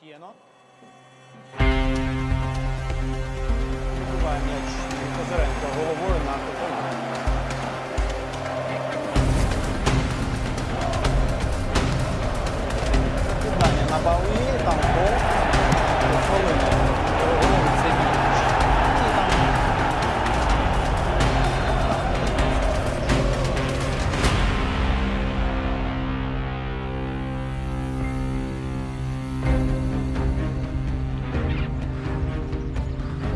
Тієно. М'яч Козиренко головою на Козиренко.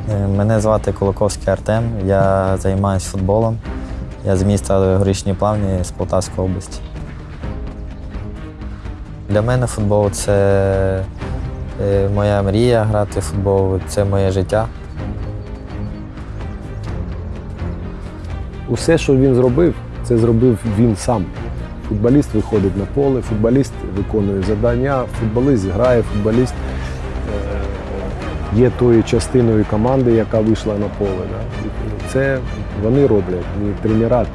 Мене звати Кулаковський Артем, я займаюся футболом. Я з міста Горішні Плавні з Полтавської області. Для мене футбол це е, моя мрія грати в футбол, це моє життя. Усе, що він зробив, це зробив він сам. Футболіст виходить на поле, футболіст виконує завдання, футболіст грає, футболіст е, є тою частиною команди, яка вийшла на поле. Да. Це вони роблять, не тренера.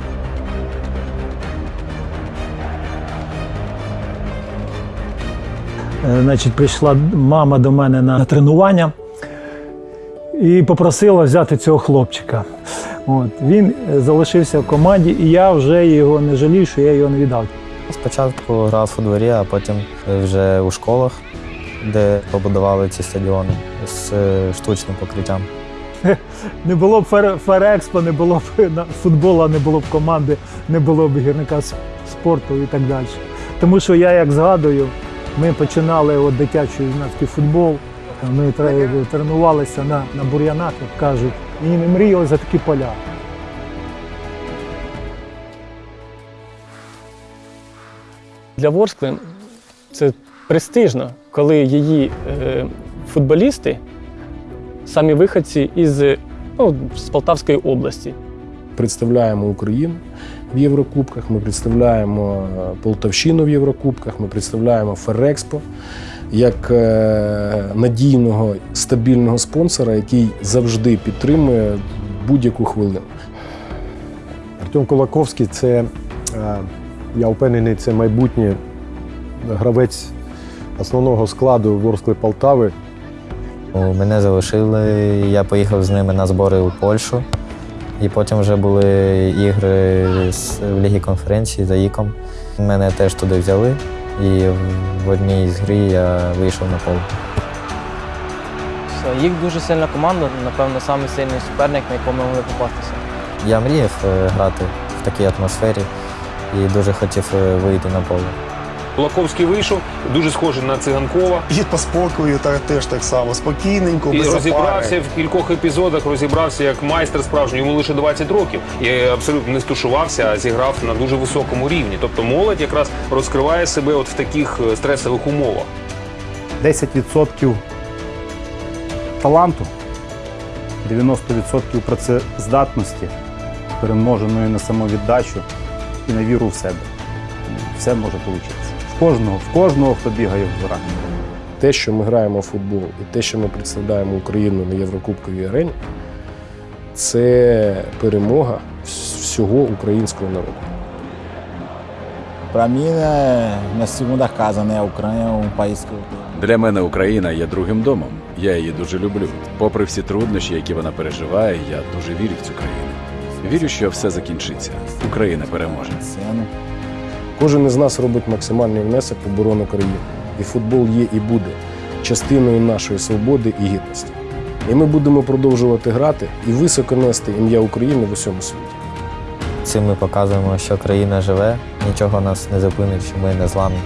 Е, Значить, прийшла мама до мене на тренування і попросила взяти цього хлопчика. От, він залишився в команді, і я вже його не жалію, що я його не віддав. Спочатку грав у дворі, а потім вже у школах, де побудували ці стадіони з е, штучним покриттям. Не було б Фер- Ферекспо, не було б на- футболу, не було б команди, не було б гірника спорту і так далі. Тому що я як згадую, ми починали от дитячий юнацький футбол. Ми тренувалися на, на бур'янах, як кажуть, і не мріяли за такі поля. Для Ворскли це престижно, коли її е, футболісти самі виходці із ну, з Полтавської області. представляємо Україну в Єврокубках, ми представляємо е, Полтавщину в Єврокубках, ми представляємо Ферекспо як е, надійного стабільного спонсора, який завжди підтримує будь-яку хвилину. Артем Кулаковський це, е, я впевнений, це майбутній гравець основного складу Ворскли Полтави. Мене залишили, я поїхав з ними на збори у Польщу. І потім вже були ігри з- в Лігі конференції за ІКом. Мене теж туди взяли, і в- одній з грі я вийшов на поле. Їх дуже сильна команда, напевно, самий сильний суперник, на якому ми могли попастися. Я мріяв е, грати в такій атмосфері і дуже хотів е, вийти на поле. Кулаковський вийшов, дуже схожий на циганкова. І по спокою та теж так само, спокійненько, І розібрався запари. в кількох епізодах, розібрався як майстер справжній, йому лише 20 років. І абсолютно не стушувався, а зіграв на дуже високому рівні. Тобто молодь якраз розкриває себе от в таких е, стресових умовах. 10% таланту, 90% працездатності, перемноженої на самовіддачу і на віру в себе. Все може вийти. Кожного, в кожного, хто бігає в дворах. Те, що ми граємо в футбол, і те, що ми представляємо Україну на Єврокубковій арені, це перемога всього українського народу. Para mim, minha segunda casa, né? A Ucrânia é um país que eu. Для мене Україна є другим домом. Я її дуже люблю. Попри всі труднощі, які вона переживає, я дуже вірю в цю країну. Вірю, що все закінчиться. Україна переможе. Кожен із нас робить максимальний внесок в оборону країни. І футбол є і буде частиною нашої свободи і гідності. І ми будемо продовжувати грати і високо нести ім'я України в усьому світі. Цим ми показуємо, що країна живе, нічого нас не зупинить, що ми не зламні.